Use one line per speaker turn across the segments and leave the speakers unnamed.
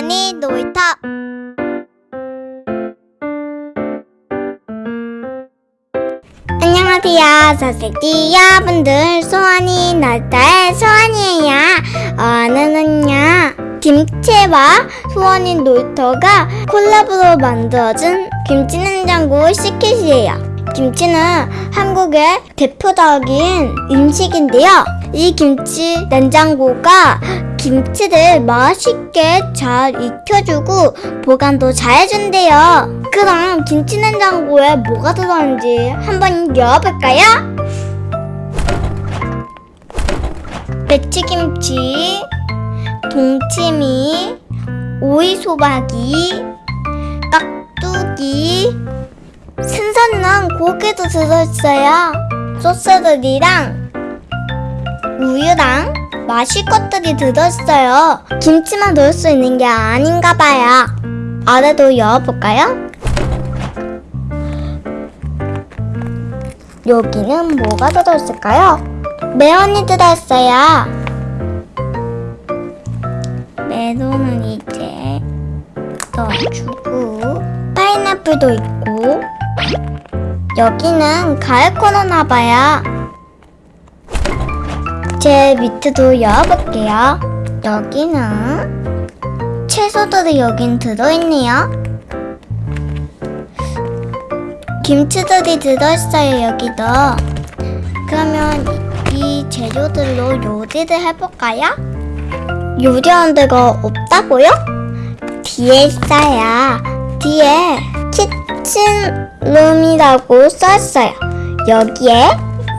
소원이 놀이터 안녕하세요. 선생님 여러분들. 소원이 놀이터의 소원이에요. 오늘은요 김치와 소원이 놀이터가 콜라보로 만들어진 김치 냉장고 시킷이에요. 김치는 한국의 대표적인 음식인데요. 이 김치 냉장고가 김치를 맛있게 잘 익혀주고 보관도 잘 해준대요. 그럼 김치 냉장고에 뭐가 들어있는지 한번 열어볼까요? 배추김치, 동치미, 오이소박이, 깍두기, 신선한 고기도 들어있어요. 소스들이랑 우유랑 마실 것들이 들어있어요. 김치만 넣을 수 있는 게 아닌가 봐요. 아래도 열어볼까요? 여기는 뭐가 들어있을까요? 메론이 들어있어요. 메론은 이제 넣어주고 파인애플도 있고 여기는 가을 코너나 봐요. 제 밑에도 열어볼게요. 여기는 채소들이 여긴 들어있네요. 김치들이 들어있어요, 여기도. 그러면 이 재료들로 요리를 해볼까요? 요리하는 데가 없다고요? 뒤에 있어요. 뒤에 키친룸이라고 써있어요. 여기에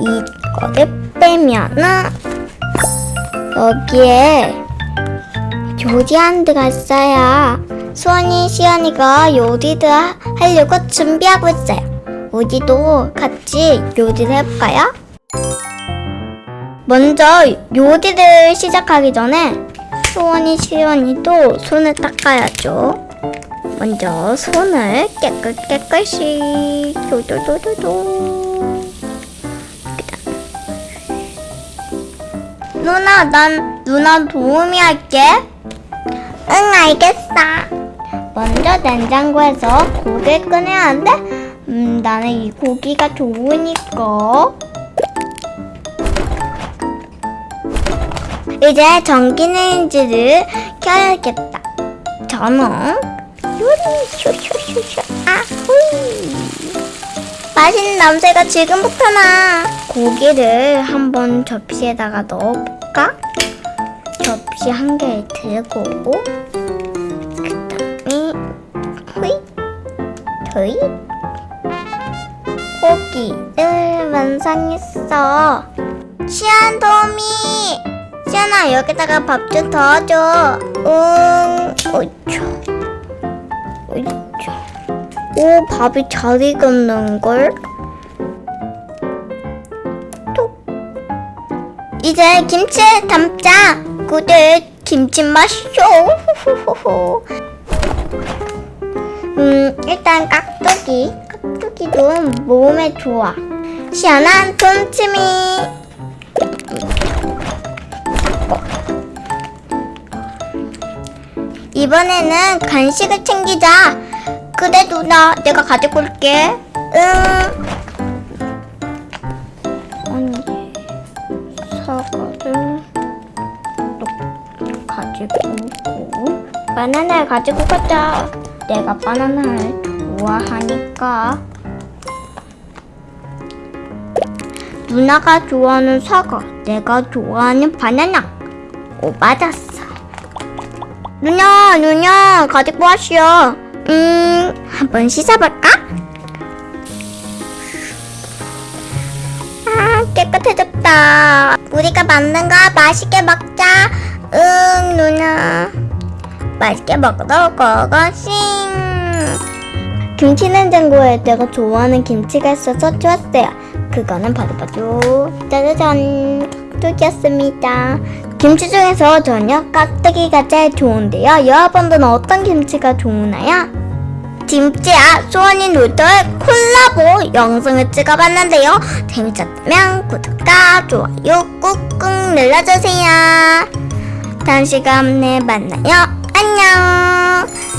이거를 빼면은 여기에 요리하는 데가 있어요. 수원이 시연이가 요리를 하- 하려고 준비하고 있어요. 우리도 같이 요리를 해볼까요? 먼저 요리를 시작하기 전에 수원이 시연이도 손을 닦아야죠. 먼저 손을 깨끗 깨끗이 도도도도도 누나 난 누나 도우미 할게. 응 알겠어. 먼저 냉장고에서 고기를 꺼내야 하는데 음 나는 이 고기가 좋으니까. 이제 전기레인지를 켜야겠다. 저는 요리 아후이 맛있는 냄새가 지금부터 나 고기를 한번 접시에다가 넣어볼까? 접시 한 개를 들고 그 다음에 후이 토이 고기를 완성했어 시안 도미 시안아 여기다가 밥 좀 더 줘. 응. 어쭈. 어쭈. 오 밥이 잘 익었는걸? 톡. 이제 김치 담자. 구들 김치. 후후후후. 음 일단 깍두기. 깍두기도 몸에 좋아. 시원한 동치미. 이번에는 간식을 챙기자. 그래 누나, 내가 가지고 올게. 응. 언니, 사과를 또 가지고 오고 바나나를 가지고 가자. 내가 바나나를 좋아하니까. 누나가 좋아하는 사과, 내가 좋아하는 바나나. 오, 맞았어. 누나, 누나, 가지고 왔어. 음, 한번 씻어볼까? 아, 깨끗해졌다. 우리가 만든 거 맛있게 먹자. 응, 누나. 맛있게 먹으러 고고싱. 김치 냉장고에 내가 좋아하는 김치가 있어서 좋았어요. 그거는 바로바로 짜자잔 깍두기였습니다. 김치 중에서 저녁 깍두기가 제일 좋은데요. 여러분들은 어떤 김치가 좋으나요? 김치야 소원이 놀토의 콜라보 영상을 찍어봤는데요. 재밌었다면 구독과 좋아요 꾹꾹 눌러주세요. 다음 시간에 만나요. 안녕.